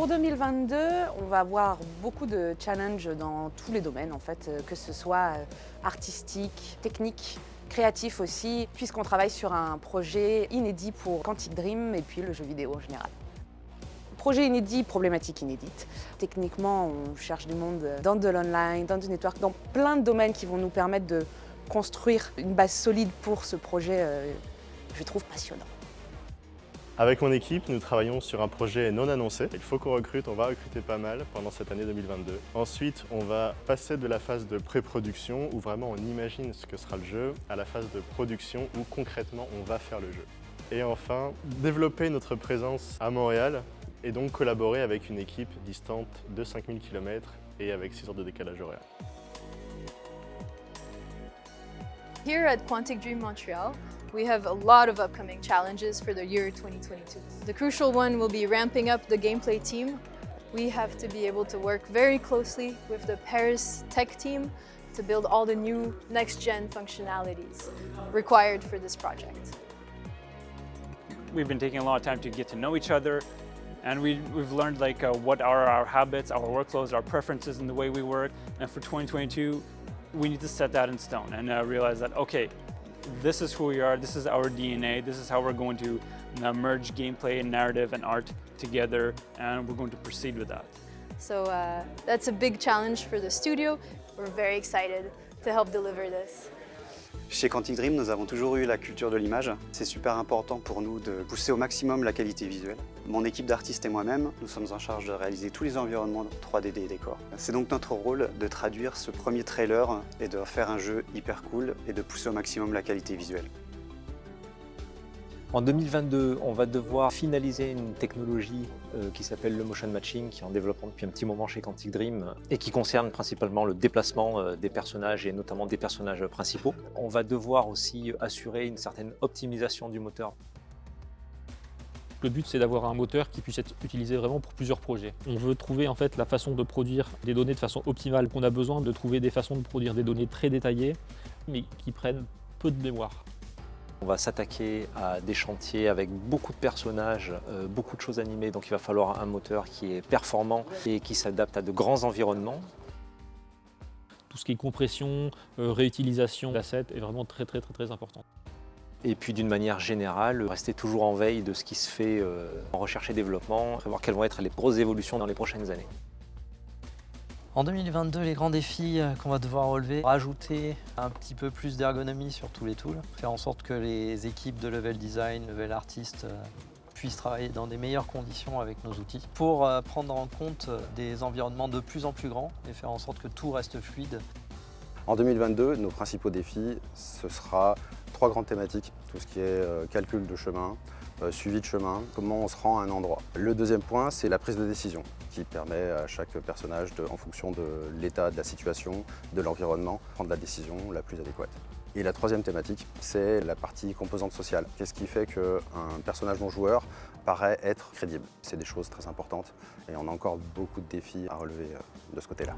Pour 2022, on va avoir beaucoup de challenges dans tous les domaines en fait, euh, que ce soit euh, artistique, technique, créatif aussi, puisqu'on travaille sur un projet inédit pour Quantic Dream et puis le jeu vidéo en général. Projet inédit, problématique inédite. Techniquement, on cherche du monde dans de l'online, dans du network, dans plein de domaines qui vont nous permettre de construire une base solide pour ce projet, euh, je trouve passionnant. Avec mon équipe, nous travaillons sur un projet non annoncé. Il faut qu'on recrute, on va recruter pas mal pendant cette année 2022. Ensuite, on va passer de la phase de pré-production, où vraiment on imagine ce que sera le jeu, à la phase de production, où concrètement on va faire le jeu. Et enfin, développer notre présence à Montréal, et donc collaborer avec une équipe distante de 5000 km et avec 6 heures de décalage horaire. Here at Quantic Dream Montreal, we have a lot of upcoming challenges for the year 2022. The crucial one will be ramping up the gameplay team. We have to be able to work very closely with the Paris tech team to build all the new next-gen functionalities required for this project. We've been taking a lot of time to get to know each other, and we, have learned like uh, what are our habits, our workflows, our preferences in the way we work. And for 2022, we need to set that in stone and uh, realize that, okay, this is who we are, this is our DNA, this is how we're going to uh, merge gameplay and narrative and art together, and we're going to proceed with that. So uh, that's a big challenge for the studio. We're very excited to help deliver this. Chez Quantic Dream, nous avons toujours eu la culture de l'image. C'est super important pour nous de pousser au maximum la qualité visuelle. Mon équipe d'artistes et moi-même, nous sommes en charge de réaliser tous les environnements 3D des décors. C'est donc notre rôle de traduire ce premier trailer et de faire un jeu hyper cool et de pousser au maximum la qualité visuelle. En 2022, on va devoir finaliser une technologie euh, qui s'appelle le motion matching, qui est en développement depuis un petit moment chez Quantic Dream et qui concerne principalement le déplacement euh, des personnages et notamment des personnages principaux. On va devoir aussi assurer une certaine optimisation du moteur. Le but, c'est d'avoir un moteur qui puisse être utilisé vraiment pour plusieurs projets. On veut trouver en fait la façon de produire des données de façon optimale. On a besoin de trouver des façons de produire des données très détaillées, mais qui prennent peu de mémoire. On va s'attaquer à des chantiers avec beaucoup de personnages, euh, beaucoup de choses animées, donc il va falloir un moteur qui est performant et qui s'adapte à de grands environnements. Tout ce qui est compression, euh, réutilisation d'assets est vraiment très très très très important. Et puis d'une manière générale, rester toujours en veille de ce qui se fait euh, en recherche et développement, prévoir quelles vont être les grosses évolutions dans les prochaines années. En 2022, les grands défis euh, qu'on va devoir relever, rajouter un petit peu plus d'ergonomie sur tous les tools, faire en sorte que les équipes de level design, level artist euh, puissent travailler dans des meilleures conditions avec nos outils pour euh, prendre en compte des environnements de plus en plus grands et faire en sorte que tout reste fluide. En 2022, nos principaux défis, ce sera trois grandes thématiques, tout ce qui est calcul de chemin, suivi de chemin, comment on se rend à un endroit. Le deuxième point, c'est la prise de décision qui permet à chaque personnage, en fonction de l'état de la situation, de l'environnement, prendre la décision la plus adéquate. Et la troisième thématique, c'est la partie composante sociale. Qu'est-ce qui fait qu'un personnage non-joueur paraît être crédible? C'est des choses très importantes et on a encore beaucoup de défis à relever euh, de ce côté-là.